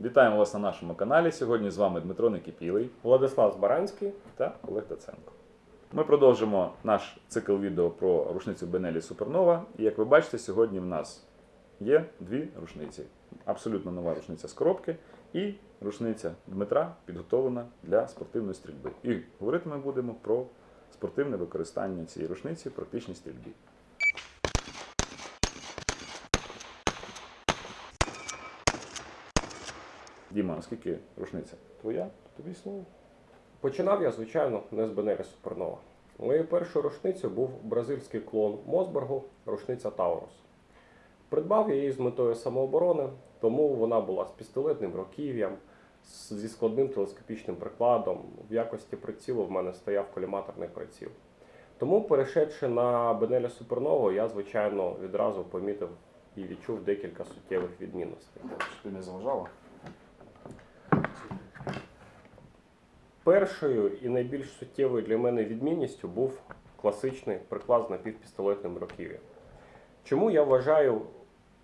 Вітаємо вас на нашому каналі. Сьогодні з вами Дмитро Некипілий Владислав Збаранський. та Олег Таценко. Ми продовжимо наш цикл відео про рушницю Бенелі Супернова. І як ви бачите, сьогодні в нас є дві рушниці. Абсолютно нова рушниця з коробки і рушниця Дмитра підготовлена для спортивної стрільби. І говорити ми будемо про спортивне використання цієї рушниці в практичній стрільбі. Діма, наскільки рушниця? Твоя? Тобі слово. Починав я, звичайно, не з Бенері Супернова. Моєю першою рушницею був бразильський клон Мосбергу, рушниця Таурус. Придбав я її з метою самооборони, тому вона була з пістолетним руків'ям, з- зі складним телескопічним прикладом. В якості прицілу в мене стояв коліматорний приціл. Тому, перейшедши на Бенелі Супернову, я, звичайно, відразу помітив і відчув декілька суттєвих відмінностей. Щоб ти не заважала? Першою і найбільш суттєвою для мене відмінністю був класичний приклад з напівпістолетним руків'ям. Чому я вважаю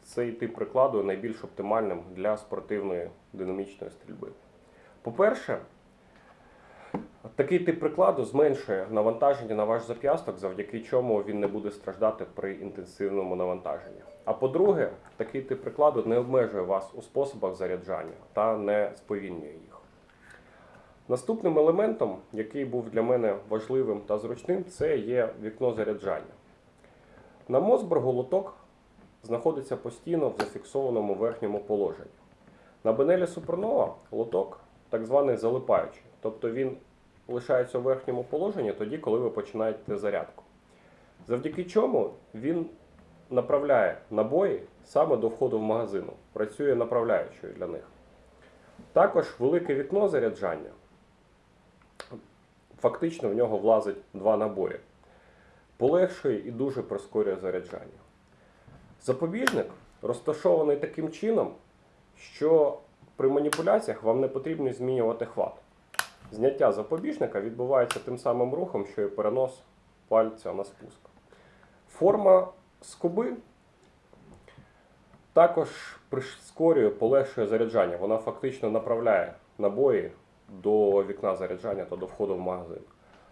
цей тип прикладу найбільш оптимальним для спортивної динамічної стрільби? По-перше, такий тип прикладу зменшує навантаження на ваш зап'ясток, завдяки чому він не буде страждати при інтенсивному навантаженні. А по-друге, такий тип прикладу не обмежує вас у способах заряджання та не сповільнює їх. Наступним елементом, який був для мене важливим та зручним, це є вікно заряджання. На Мосбергу лоток знаходиться постійно в зафіксованому верхньому положенні. На Бенелі Супернова лоток так званий залипаючий, тобто він лишається у верхньому положенні тоді, коли ви починаєте зарядку. Завдяки чому він направляє набої саме до входу в магазину, працює направляючою для них. Також велике вікно заряджання. Фактично в нього влазить два набої. Полегшує і дуже прискорює заряджання. Запобіжник розташований таким чином, що при маніпуляціях вам не потрібно змінювати хват. Зняття запобіжника відбувається тим самим рухом, що і перенос пальця на спуск. Форма скоби також прискорює, полегшує заряджання. Вона фактично направляє набої до вікна заряджання та до входу в магазин.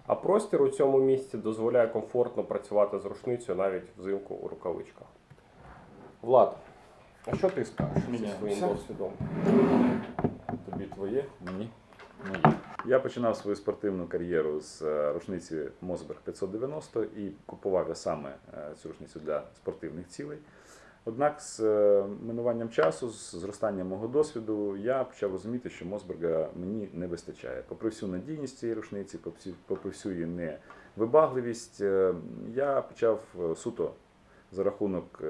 А простір у цьому місці дозволяє комфортно працювати з рушницею навіть взимку у рукавичках. Влад, а що ти скажеш зі своїм досвідом? Тобі твоє, мені моє. Я починав свою спортивну кар'єру з е, рушниці Мосберг 590 і купував я саме е, цю рушницю для спортивних цілей. Однак з е, минуванням часу, з зростанням мого досвіду, я почав розуміти, що Мосберга мені не вистачає. Попри всю надійність цієї рушниці, попри всю- її невибагливість, е, я почав е, суто за рахунок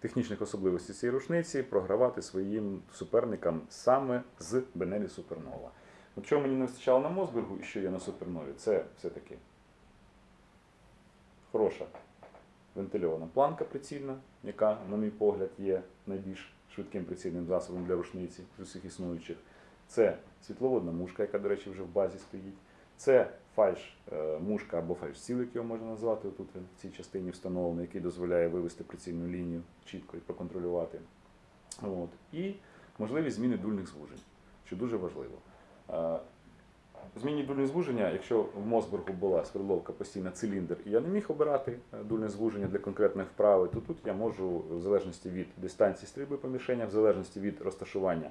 технічних особливостей цієї рушниці програвати своїм суперникам саме з Бенелі Супернова. От чого мені не вистачало на Мосбергу і що є на Супернові, це все-таки хороша вентильована планка прицільна, яка, на мій погляд, є найбільш швидким прицільним засобом для рушниці з усіх існуючих. Це світловодна мушка, яка, до речі, вже в базі стоїть. Це фальш е, або фальш-ціл, як його можна назвати. Тут в цій частині встановлений, який дозволяє вивести прицільну лінію чітко і проконтролювати. От. І можливість зміни дульних звужень, що дуже важливо. Змінні дульні звуження, якщо в Мосбергу була свердловка постійна циліндр, і я не міг обирати е, дульне звуження для конкретної вправи, то тут я можу, в залежності від дистанції стрільби по мішенях, в залежності від розташування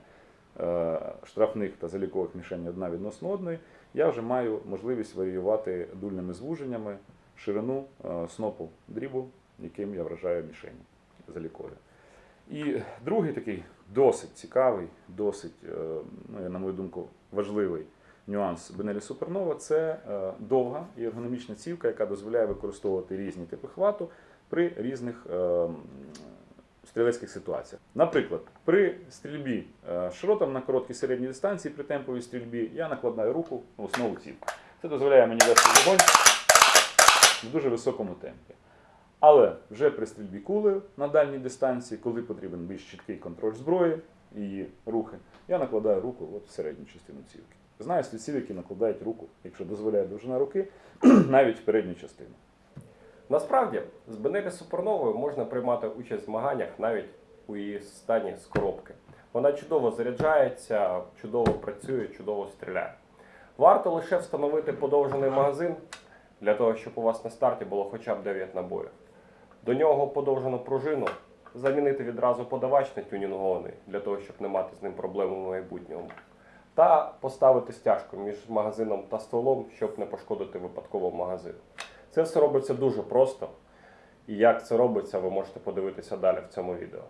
е, штрафних та залікових мішень одна відносно одної, я вже маю можливість варіювати дульними звуженнями ширину е, снопу дрібу, яким я вражаю мішені залікові. І другий такий досить цікавий, досить, ну, на мою думку, важливий нюанс Бенелі Супернова це е, довга і ергономічна цівка, яка дозволяє використовувати різні типи хвату при різних е, стрілецьких ситуаціях. Наприклад, при стрільбі е, шротом на короткій середній дистанції при темповій стрільбі я накладаю руку в основу цівки. Це дозволяє мені вести вогонь в дуже високому темпі. Але вже при стрільбі кулею на дальній дистанції, коли потрібен більш чіткий контроль зброї її рухи, я накладаю руку от в середню частину цівки. Знаю стрільців, які накладають руку, якщо дозволяє довжина руки, навіть в передню частину. Насправді, з Бенелі Суперновою можна приймати участь в змаганнях навіть у її стані з коробки. Вона чудово заряджається, чудово працює, чудово стріляє. Варто лише встановити подовжений магазин для того, щоб у вас на старті було хоча б 9 набоїв. До нього подовжену пружину, замінити відразу подавач на тюнінгований, для того, щоб не мати з ним проблем у майбутньому. Та поставити стяжку між магазином та столом, щоб не пошкодити випадково магазин. Це все робиться дуже просто. І як це робиться, ви можете подивитися далі в цьому відео.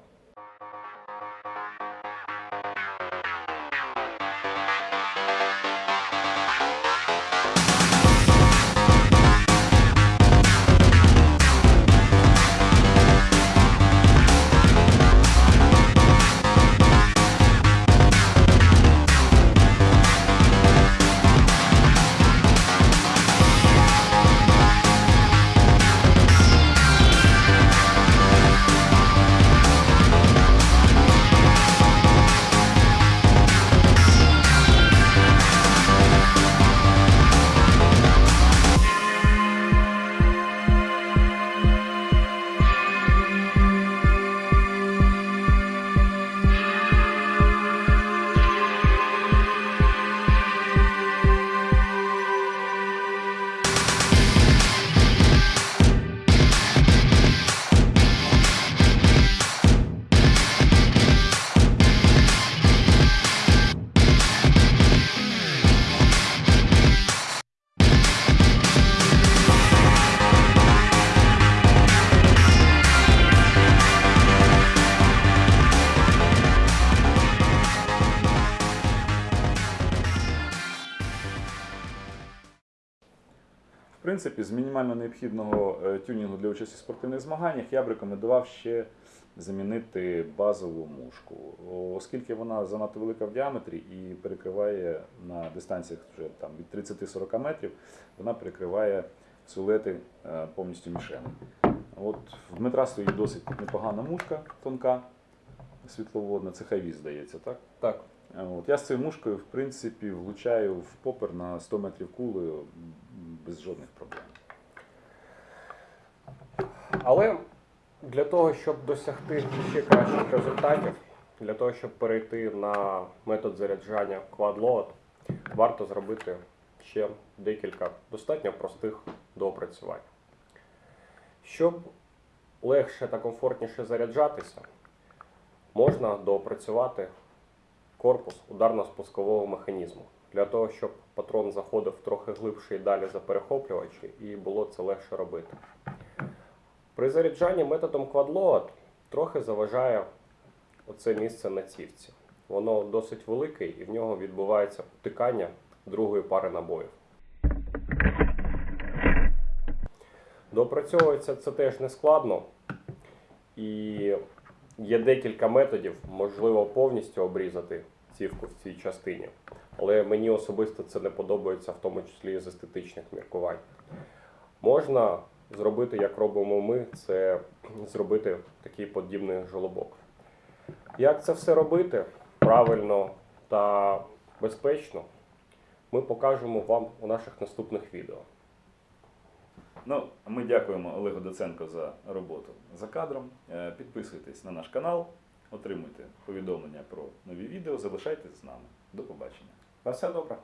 Принципі, з мінімально необхідного е, тюнінгу для участі в спортивних змаганнях я б рекомендував ще замінити базову мушку, оскільки вона занадто велика в діаметрі і перекриває на дистанціях вже там від 30-40 метрів, вона перекриває силуети е, повністю мішени. От в Дмитра стоїть досить непогана мушка, тонка, світловодна, це хайвіз, здається, так? Так. От, я з цією мушкою, в принципі, влучаю в попер на 100 метрів кулею без жодних проблем. Але для того, щоб досягти ще кращих результатів, для того, щоб перейти на метод заряджання QuadLoad, варто зробити ще декілька достатньо простих доопрацювань. Щоб легше та комфортніше заряджатися, можна доопрацювати корпус ударно-спускового механізму для того, щоб патрон заходив трохи глибше і далі за перехоплювачі, і було це легше робити. При заряджанні методом QuadLoad трохи заважає оце місце на цівці. Воно досить велике і в нього відбувається втикання другої пари набоїв. Допрацьовується це теж не складно. І є декілька методів, можливо, повністю обрізати цівку в цій частині. Але мені особисто це не подобається, в тому числі з естетичних міркувань. Можна зробити, як робимо ми, це зробити такий подібний жолобок. Як це все робити правильно та безпечно, ми покажемо вам у наших наступних відео. Ну, ми дякуємо Олегу Доценко за роботу за кадром. Е, Підписуйтесь на наш канал, отримуйте повідомлення про нові відео, залишайтесь з нами. До побачення. На все добре.